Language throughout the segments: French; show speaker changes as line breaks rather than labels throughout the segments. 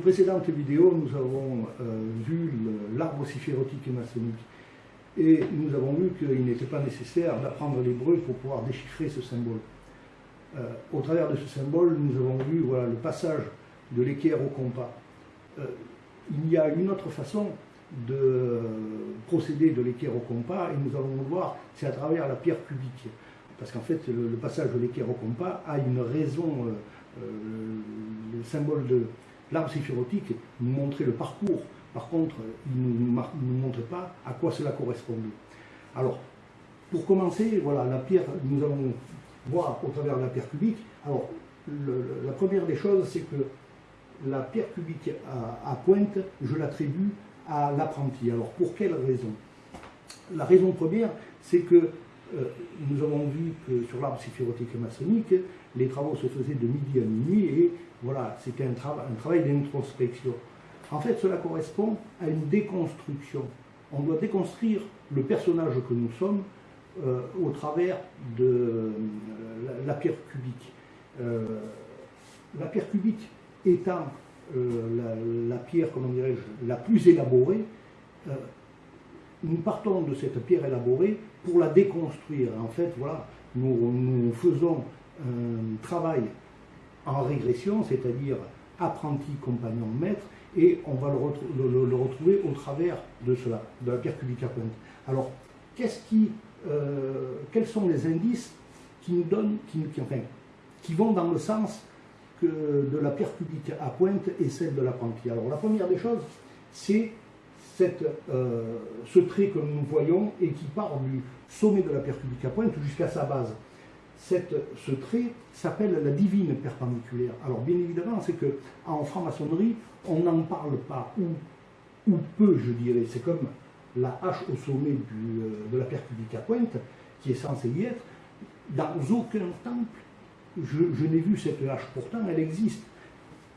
précédentes vidéos, nous avons euh, vu l'arbre syphérotique et maçonnique. Et nous avons vu qu'il n'était pas nécessaire d'apprendre l'hébreu pour pouvoir déchiffrer ce symbole. Euh, au travers de ce symbole, nous avons vu voilà, le passage de l'équerre au compas. Euh, il y a une autre façon de procéder de l'équerre au compas, et nous allons le voir, c'est à travers la pierre cubique. Parce qu'en fait, le, passage de l'équerre au compas a une raison, le symbole de, L'arbre séphirotique nous montrait le parcours. Par contre, il ne nous, montrait pas à quoi cela correspondait. Alors, pour commencer, voilà, la pierre, nous allons voir au travers de la pierre cubique. Alors, la première des choses, c'est que la pierre cubique à, pointe, je l'attribue à l'apprenti. Alors, pour quelle raison? La raison première, c'est que nous avons vu que sur l'arbre séphirotique maçonnique, les travaux se faisaient de midi à minuit et voilà, c'était un, travail d'introspection. En fait, cela correspond à une déconstruction. On doit déconstruire le personnage que nous sommes euh, au travers de euh, la, pierre cubique. Euh, la pierre cubique étant la, pierre, comment dirais-je, la plus élaborée, nous partons de cette pierre élaborée pour la déconstruire. En fait, voilà, nous, faisons un travail en régression, c'est-à-dire apprenti, compagnon, maître, et on va le, retrouver au travers de cela, de la pierre cubique à pointe. Alors, qui, euh, quels sont les indices qui nous donnent, qui, enfin, qui vont dans le sens de la pierre cubique à pointe et celle de l'apprenti Alors, la première des choses, c'est euh, ce trait que nous voyons et qui part du sommet de la à pointe jusqu'à sa base ce trait s'appelle la divine perpendiculaire. Alors bien évidemment, c'est que en franc-maçonnerie, on n'en parle pas, ou, peu, je dirais. C'est comme la hache au sommet euh, de la à pointe, qui est censée y être. Dans aucun temple, je, n'ai vu cette hache. Pourtant, elle existe.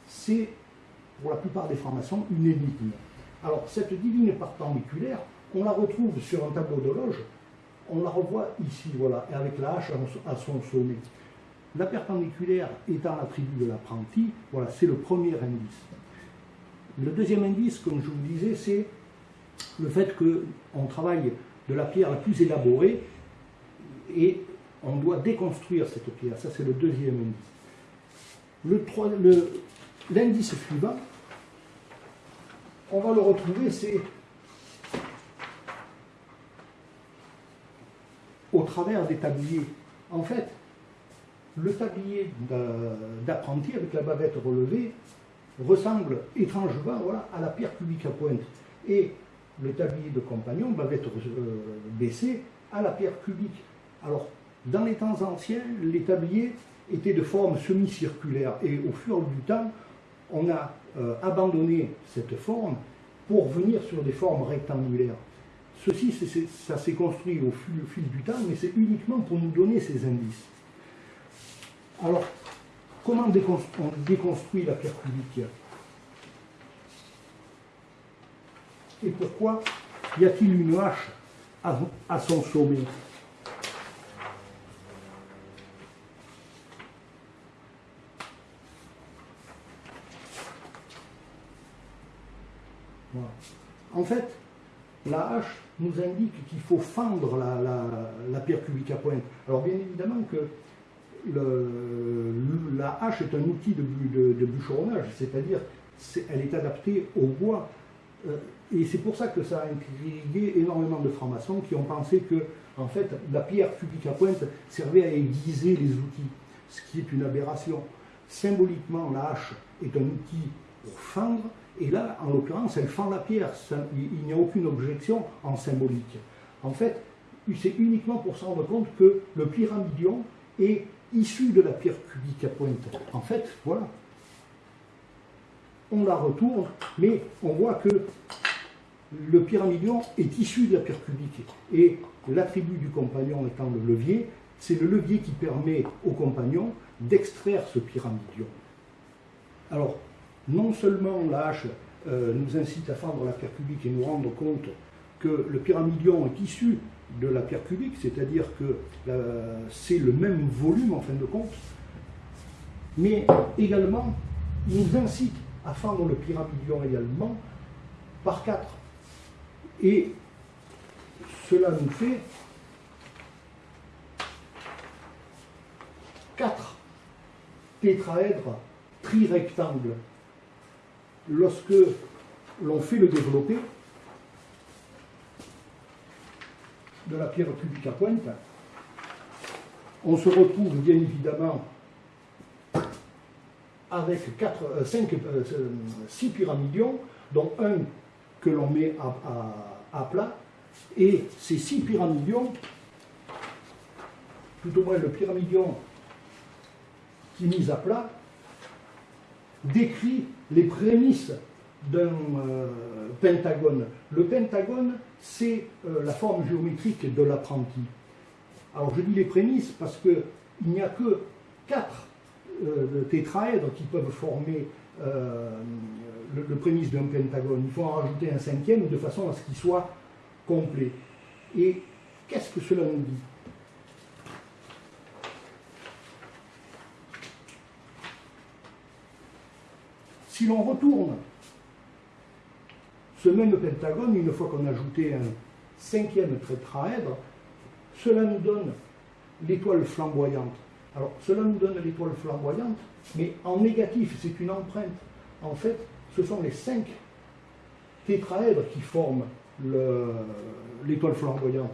C'est, pour la plupart des francs-maçons, une énigme. Alors, cette divine perpendiculaire, on la retrouve sur un tableau de loge on la revoit ici, voilà, avec la hache à son sommet. La perpendiculaire étant l'attribut de l'apprenti, voilà, c'est le premier indice. Le deuxième indice, comme je vous disais, c'est le fait qu'on travaille de la pierre la plus élaborée et on doit déconstruire cette pierre. Ça, c'est le deuxième indice. L'indice suivant, on va le retrouver, c'est au travers des tabliers. En fait, le tablier d'apprenti avec la bavette relevée ressemble étrangement à la pierre cubique à pointe. Et le tablier de compagnon, bavette euh, baissée, à la pierre cubique. Alors, dans les temps anciens, les tabliers étaient de forme semi-circulaire. Et au fur du temps, on a euh, abandonné cette forme pour venir sur des formes rectangulaires. Ceci, ça s'est construit au fil, du temps, mais c'est uniquement pour nous donner ces indices. Alors, comment on déconstruit la pierre cubique Et pourquoi y a-t-il une hache à, son sommet? En fait, la hache nous indique qu'il faut fendre la, pierre cubique à pointe. Alors bien évidemment que la hache est un outil de, bûcheronnage, c'est-à-dire elle est adaptée au bois. Euh, et c'est pour ça que ça a intrigué énormément de francs-maçons qui ont pensé que en fait, la pierre cubique à pointe servait à aiguiser les outils, ce qui est une aberration. Symboliquement, la hache est un outil pour fendre, et là, en l'occurrence, elle fend la pierre. il n'y a aucune objection en symbolique. En fait, c'est uniquement pour se rendre compte que le pyramidion est issu de la pierre cubique à pointe. En fait, voilà. On la retourne, mais on voit que le pyramidion est issu de la pierre cubique. Et l'attribut du compagnon étant le levier, c'est le levier qui permet au compagnon d'extraire ce pyramidion. Alors, non seulement la hache euh, nous incite à fendre la pierre cubique et nous rendre compte que le pyramidion est issu de la pierre cubique, c'est-à-dire que euh, c'est le même volume en fin de compte, mais également il nous incite à fendre le pyramidion également par 4. Et cela nous fait 4 tétraèdres trirectangles. Lorsque l'on fait le développé de la pierre cubique à pointe, on se retrouve bien évidemment avec 4, 5, 6 pyramidions, dont un que l'on met à, à, plat, et ces 6 pyramidions, tout au moins le pyramidion qui est mis à plat, décrit les prémices d'un euh, pentagone. Le pentagone, c'est euh, la forme géométrique de l'apprenti. Alors je dis les prémices parce qu'il n'y a que quatre euh, tétraèdres qui peuvent former le, le, prémisse d'un pentagone. Il faut en rajouter un cinquième de façon à ce qu'il soit complet. Et qu'est-ce que cela nous dit? Si l'on retourne ce même pentagone, une fois qu'on a ajouté un cinquième tétraèdre, cela nous donne l'étoile flamboyante. Alors, cela nous donne l'étoile flamboyante, mais en négatif, c'est une empreinte. En fait, ce sont les cinq tétraèdres qui forment l'étoile flamboyante.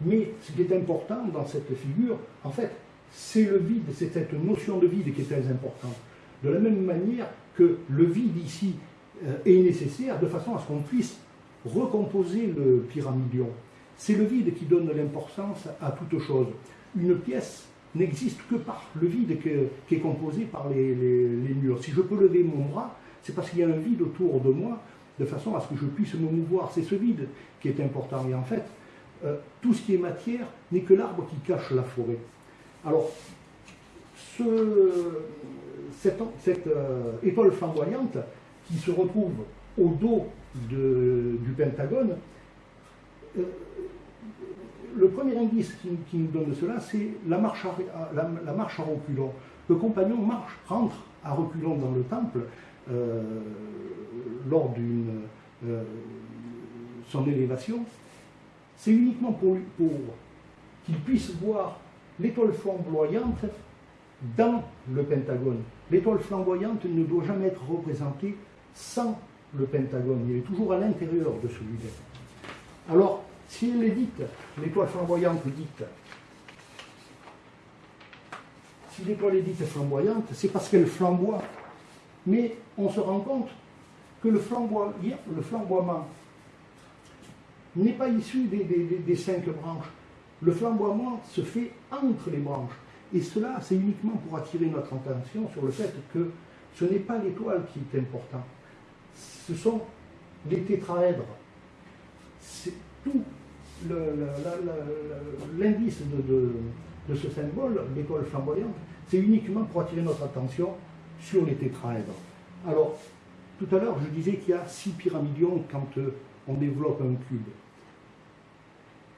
Mais ce qui est important dans cette figure, en fait, c'est le vide, c'est cette notion de vide qui est très importante. De la même manière que le vide ici euh, est nécessaire de façon à ce qu'on puisse recomposer le pyramidion. C'est le vide qui donne l'importance à toute chose. Une pièce n'existe que par le vide qui est composé par les, murs. Si je peux lever mon bras, c'est parce qu'il y a un vide autour de moi, de façon à ce que je puisse me mouvoir. C'est ce vide qui est important. Et en fait, euh, tout ce qui est matière n'est que l'arbre qui cache la forêt. Alors, ce, cette, euh, étoile flamboyante, qui se retrouve au dos du Pentagone, euh, le premier indice qui, nous donne cela, c'est la marche, à, la, reculons. Le compagnon marche, rentre à reculons dans le temple euh, lors d'une son élévation. C'est uniquement pour, pour qu'il puisse voir l'étoile flamboyante dans le Pentagone. L'étoile flamboyante ne doit jamais être représentée sans le pentagone. Il est toujours à l'intérieur de celui-là. Alors, si elle est dite, l'étoile flamboyante dite, si l'étoile est dite flamboyante, c'est parce qu'elle flamboie. Mais on se rend compte que le, flamboiement n'est pas issu des, cinq branches. Le flamboiement se fait entre les branches. Et cela, c'est uniquement pour attirer notre attention sur le fait que ce n'est pas l'étoile qui est important ce sont les tétraèdres. C'est tout l'indice de, ce symbole, l'étoile flamboyante, c'est uniquement pour attirer notre attention sur les tétraèdres. Alors, tout à l'heure, je disais qu'il y a six pyramidions quand euh, on développe un cube.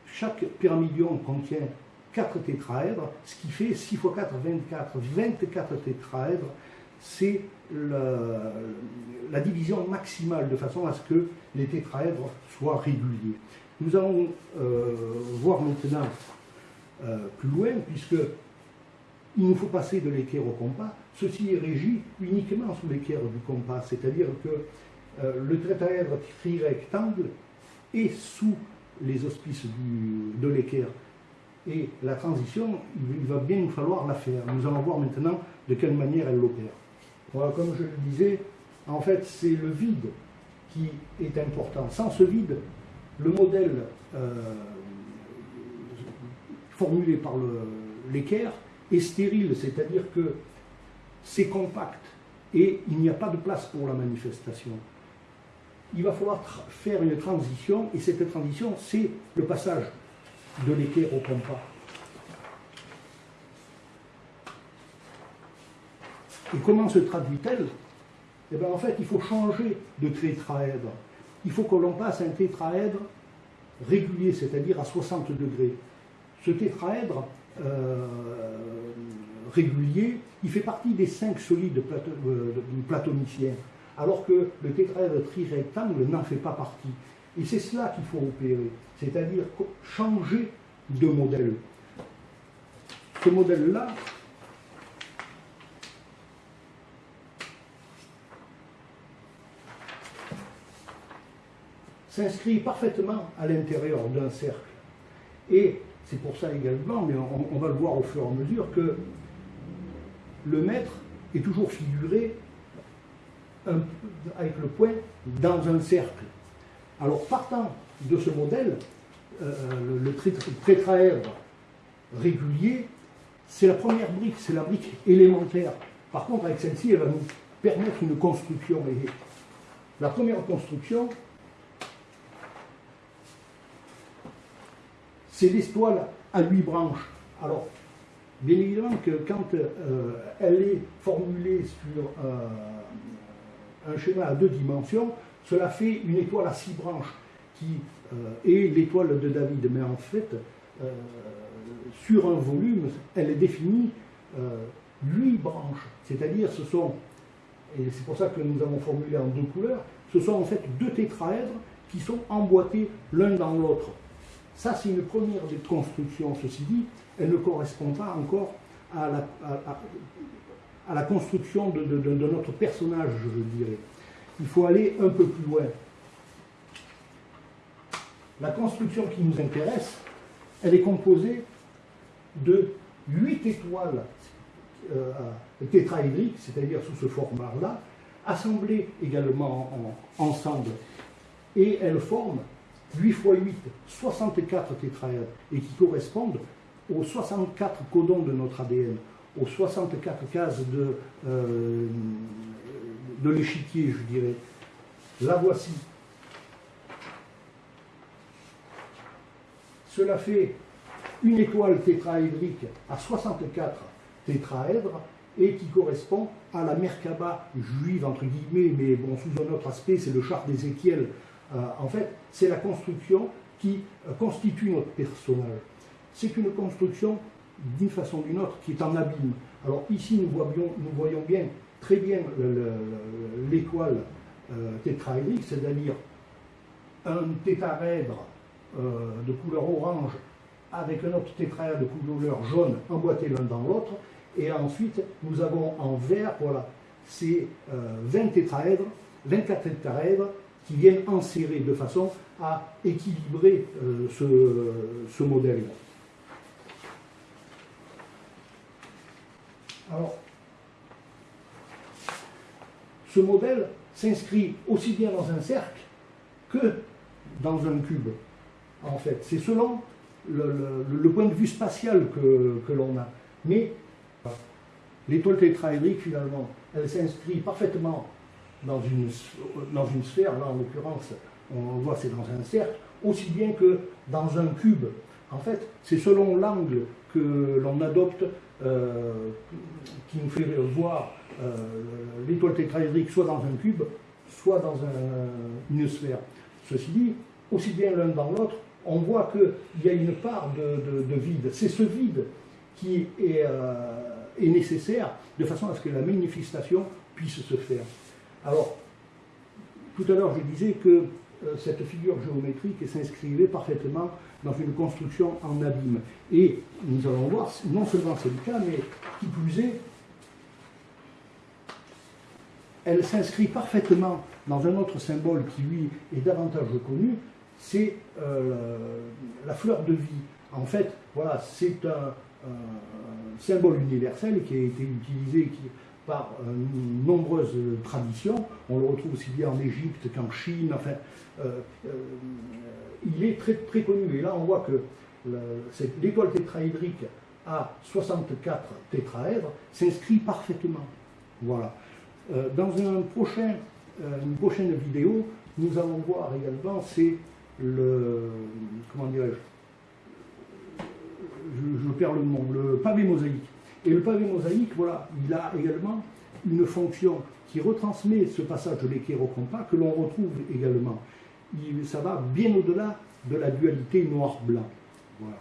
Chaque pyramidion contient quatre tétraèdres, ce qui fait 6 x 4, 24. 24 tétraèdres, c'est la, division maximale de façon à ce que les tétraèdres soient réguliers. Nous allons euh, voir maintenant euh, plus loin, puisque il nous faut passer de l'équerre au compas. Ceci est régi uniquement sous l'équerre du compas, c'est-à-dire que euh, le tétraèdre trirectangle est sous les auspices de l'équerre. Et la transition, il va bien nous falloir la faire. Nous allons voir maintenant de quelle manière elle l'opère comme je le disais, en fait, c'est le vide qui est important. Sans ce vide, le modèle euh, formulé par l'équerre est stérile, c'est-à-dire que c'est compact et il n'y a pas de place pour la manifestation. Il va falloir faire une transition et cette transition, c'est le passage de l'équerre au compas. Et comment se traduit-elle? Eh bien, en fait, il faut changer de tétraèdre. Il faut que l'on passe un tétraèdre régulier, c'est-à-dire à 60 degrés. Ce tétraèdre euh, régulier, il fait partie des cinq solides euh, platoniciens. alors que le tétraèdre trirectangle n'en fait pas partie. Et c'est cela qu'il faut opérer, c'est-à-dire changer de modèle. Ce modèle-là, s'inscrit parfaitement à l'intérieur d'un cercle. Et c'est pour ça également, mais on, va le voir au fur et à mesure, que le maître est toujours figuré avec le point dans un cercle. Alors partant de ce modèle, euh, le, tétraèdre régulier, c'est la première brique, c'est la brique élémentaire. Par contre, avec celle-ci, elle va nous permettre une construction. La première construction, c'est l'étoile à huit branches. Alors, bien évidemment que quand euh, elle est formulée sur un schéma à deux dimensions, cela fait une étoile à six branches qui euh, est l'étoile de David. Mais en fait, euh, sur un volume, elle est définie huit branches. C'est-à-dire, ce sont, et c'est pour ça que nous avons formulé en deux couleurs, ce sont en fait deux tétraèdres qui sont emboîtés l'un dans l'autre. Ça, c'est une première des constructions, ceci dit, elle ne correspond pas encore à, la construction de, notre personnage, je dirais. Il faut aller un peu plus loin. La construction qui nous intéresse, elle est composée de huit étoiles euh, tétraédriques, c'est-à-dire sous ce format-là, assemblées également ensemble. Et elles forment 8 x 8, 64 tétraèdres, et qui correspondent aux 64 codons de notre ADN, aux 64 cases de, euh, de l'échiquier, je dirais. La voici. Cela fait une étoile tétraédrique à 64 tétraèdres et qui correspond à la Merkaba juive, entre guillemets, mais bon, sous un autre aspect, c'est le char d'Ézéchiel euh, en fait, c'est la construction qui euh, constitue notre personnage. C'est une construction, d'une façon ou d'une autre, qui est en abîme. Alors ici, nous voyons, nous voyons bien, très bien l'étoile euh, tétraédrique, c'est-à-dire un tétraèdre de couleur orange avec un autre tétraèdre de couleur jaune emboîté l'un dans l'autre. Et ensuite, nous avons en vert, voilà, ces 20 tétraèdres, 24 tétraèdres qui viennent enserrer de façon à équilibrer euh, ce, modèle. Alors, ce modèle s'inscrit aussi bien dans un cercle que dans un cube, en fait. C'est selon le, point de vue spatial que, l'on a. Mais l'étoile tétraédrique, finalement, elle s'inscrit parfaitement dans une, dans une sphère, là en l'occurrence, on voit c'est dans un cercle, aussi bien que dans un cube. En fait, c'est selon l'angle que l'on adopte euh, qui nous fait voir l'étoile tétraédrique soit dans un cube, soit dans une sphère. Ceci dit, aussi bien l'un dans l'autre, on voit qu'il y a une part de, vide. C'est ce vide qui est, euh, est nécessaire de façon à ce que la manifestation puisse se faire. Alors, tout à l'heure, je disais que euh, cette figure géométrique s'inscrivait parfaitement dans une construction en abîme. Et nous allons voir, non seulement c'est le cas, mais qui plus est, elle s'inscrit parfaitement dans un autre symbole qui, lui, est davantage connu, c'est euh, la fleur de vie. En fait, voilà, c'est un, symbole universel qui a été utilisé, par euh, nombreuses traditions. On le retrouve aussi bien en Égypte qu'en Chine. Enfin, euh, il est très, très connu. Et là, on voit que l'étoile tétraédrique à 64 tétraèdres s'inscrit parfaitement. Voilà. Dans un prochain, une prochaine vidéo, nous allons voir également, c'est le, comment dirais-je, je, perds le le pavé mosaïque. Et le pavé mosaïque, voilà, il a également une fonction qui retransmet ce passage de l'équerre au compas que l'on retrouve également. ça va bien au-delà de la dualité noir-blanc. Voilà.